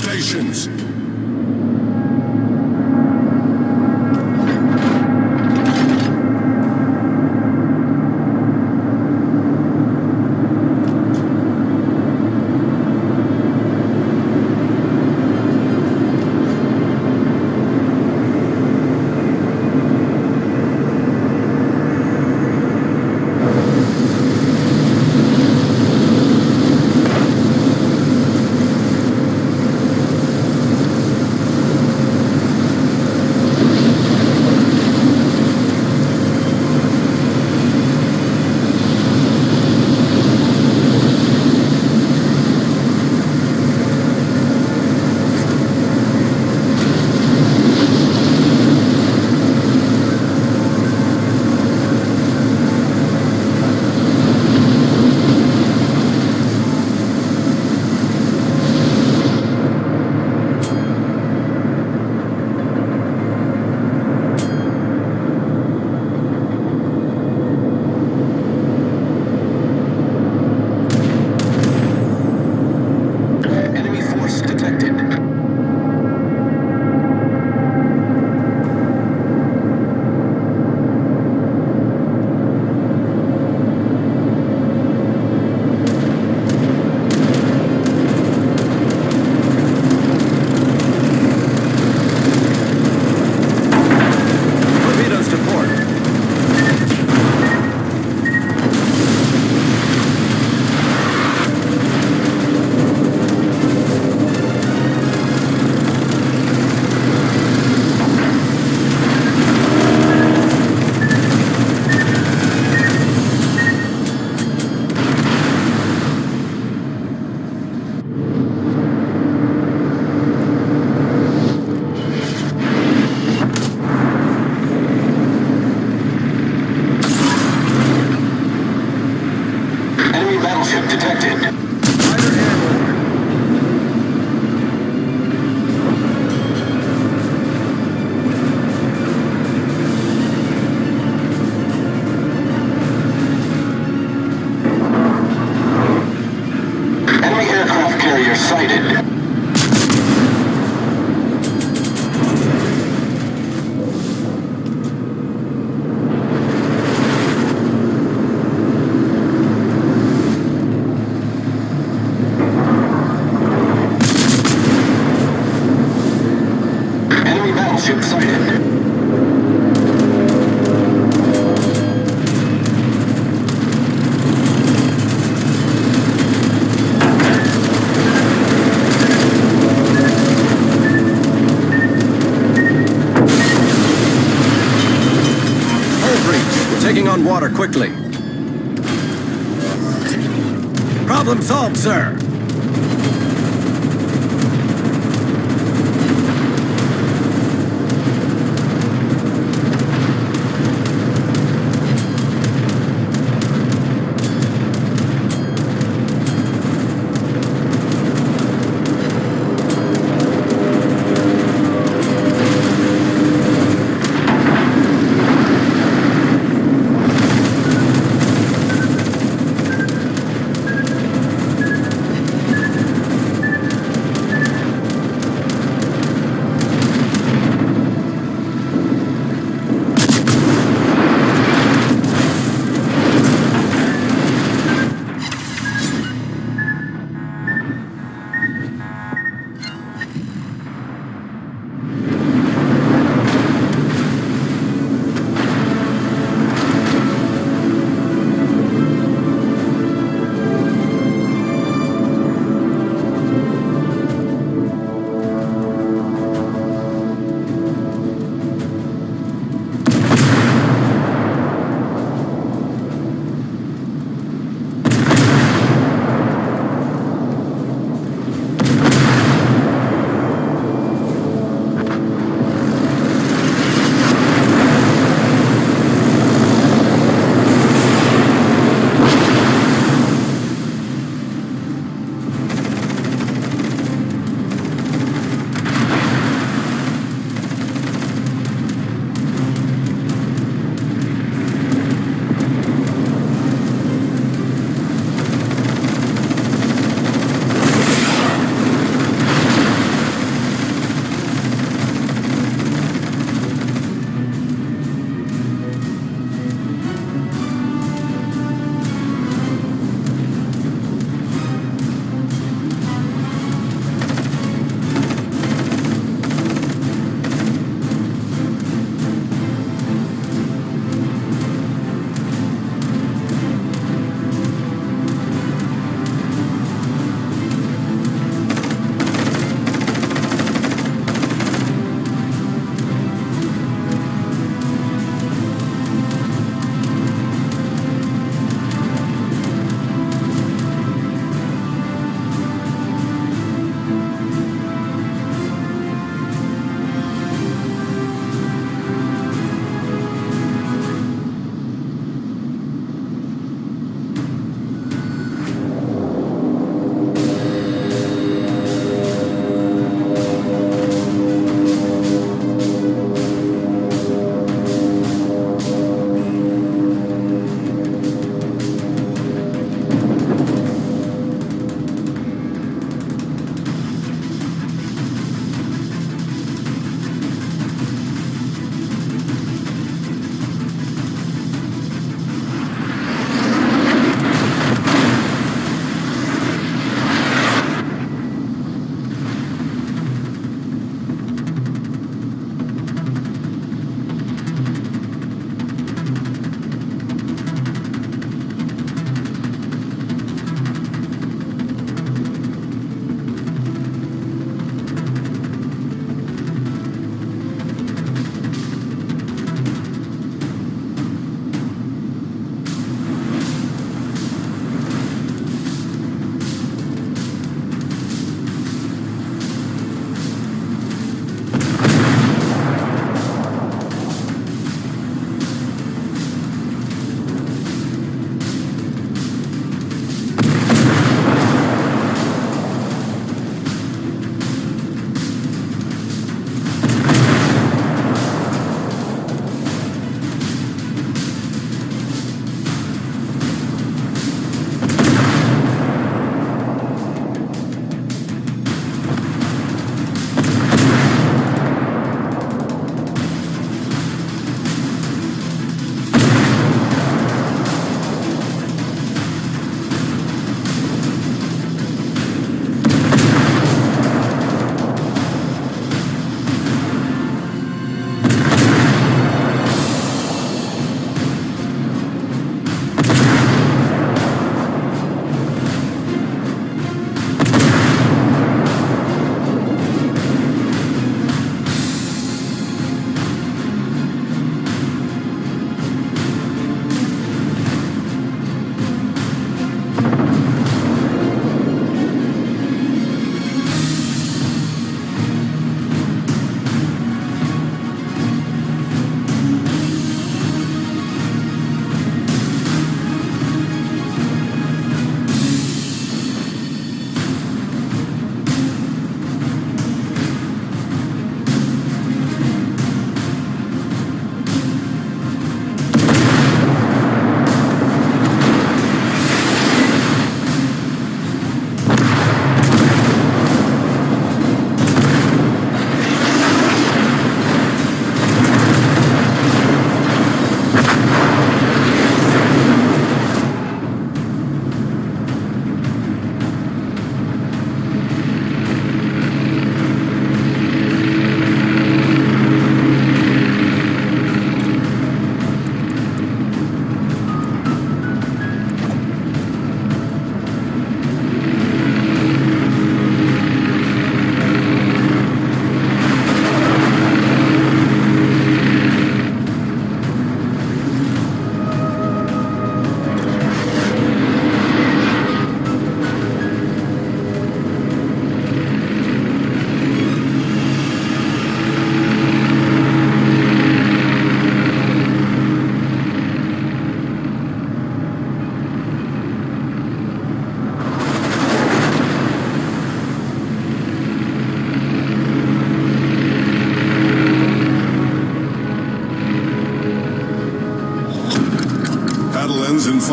Stations! Breach. We're taking on water quickly. Problem solved, sir.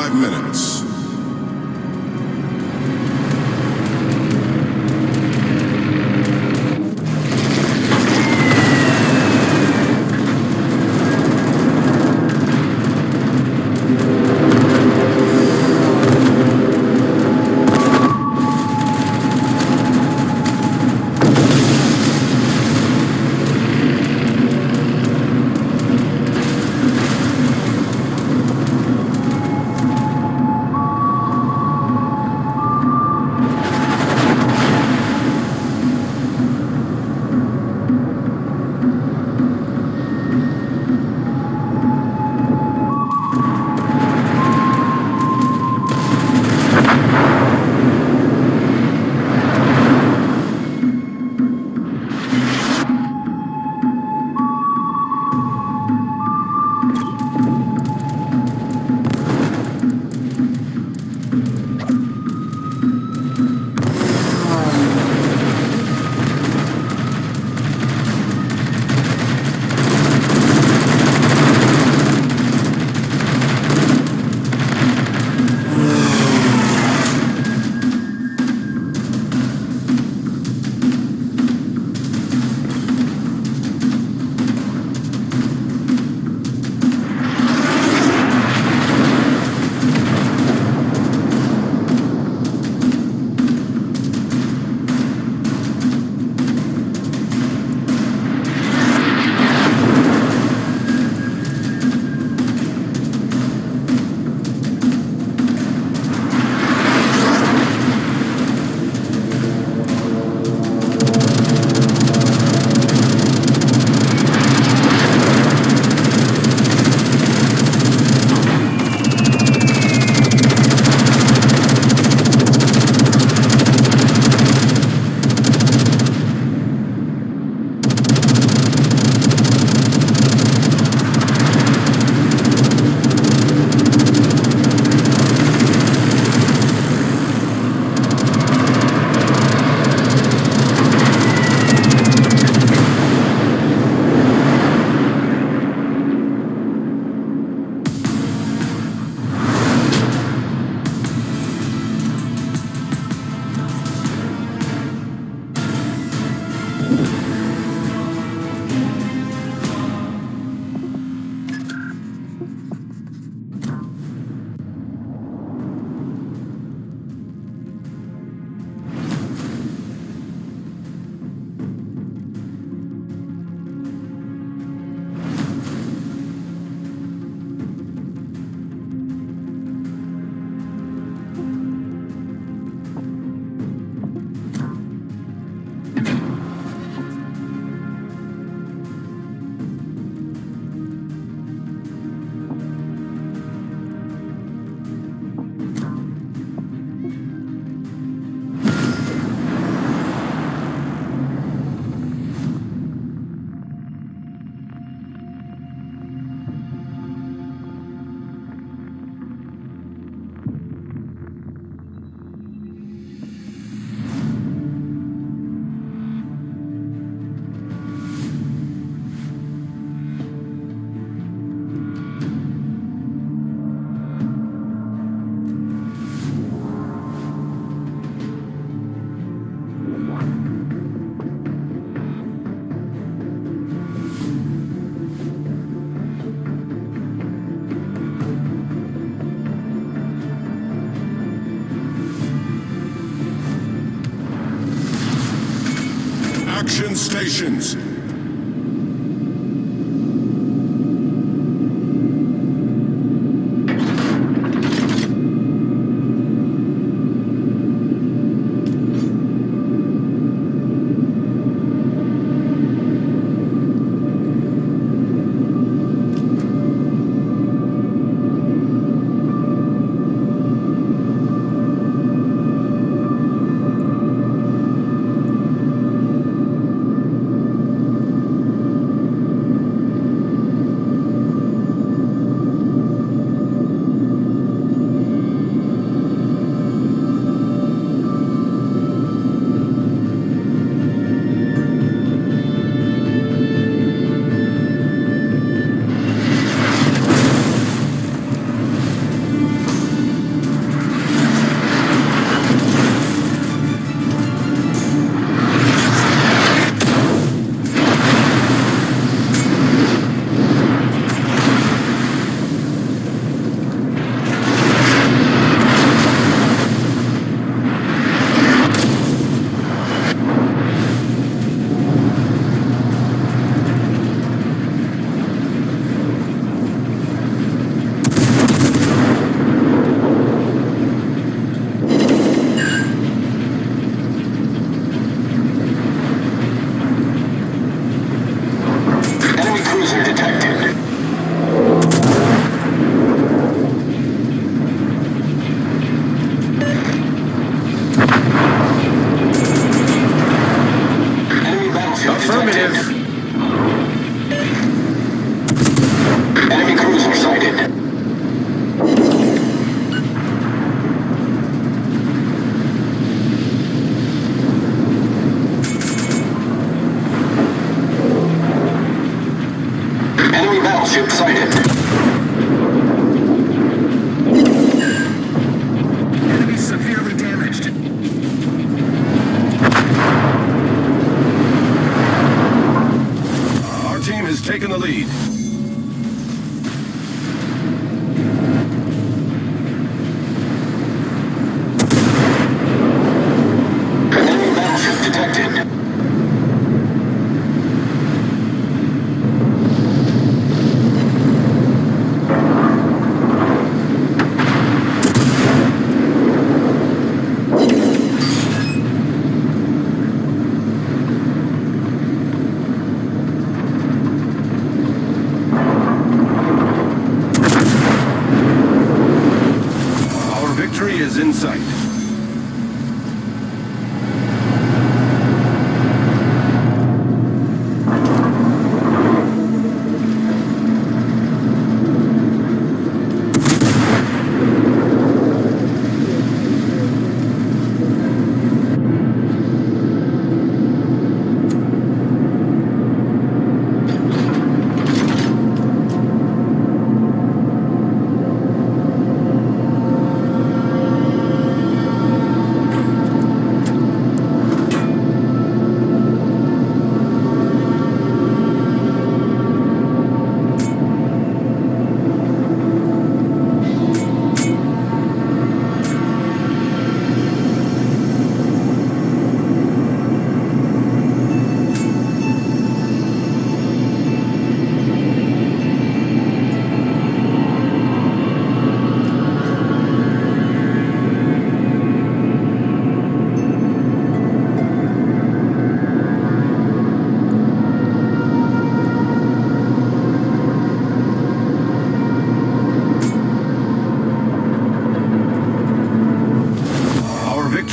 five minutes. Stations.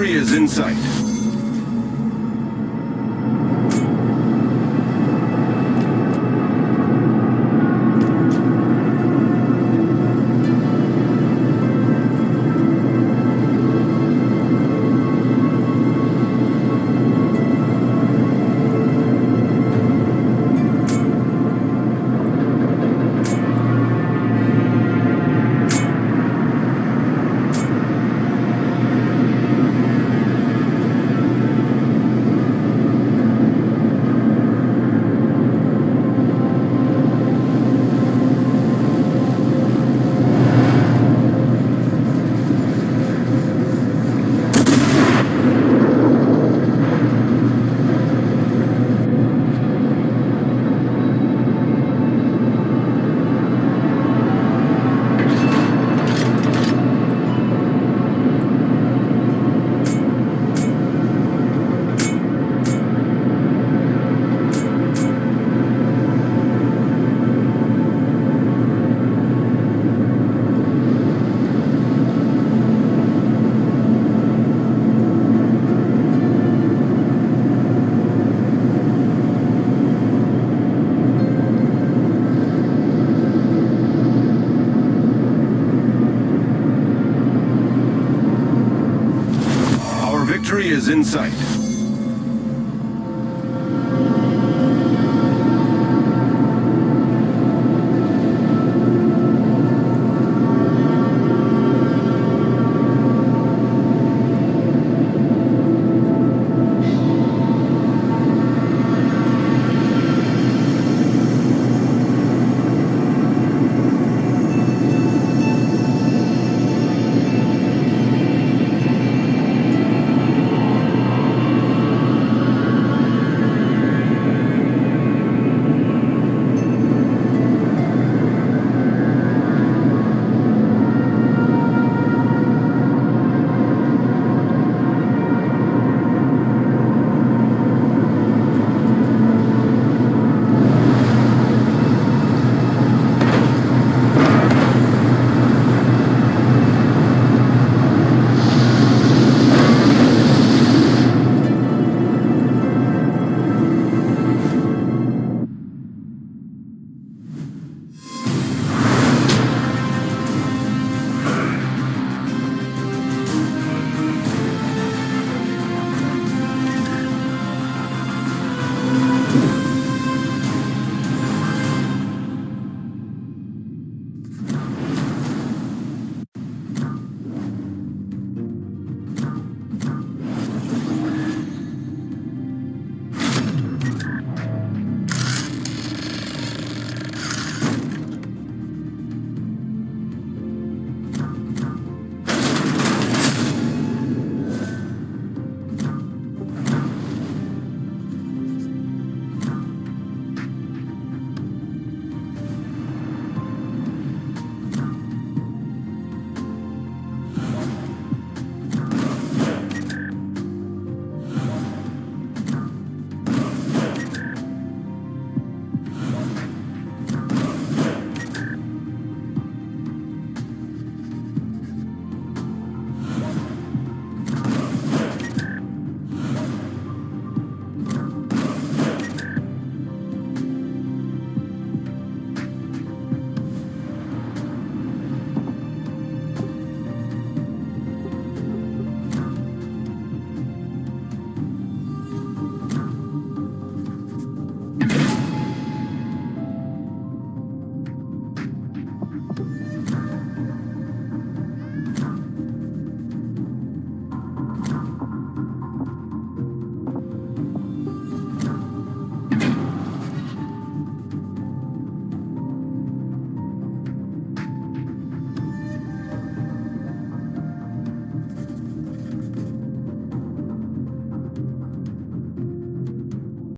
Victory is in sight. Victory is in sight.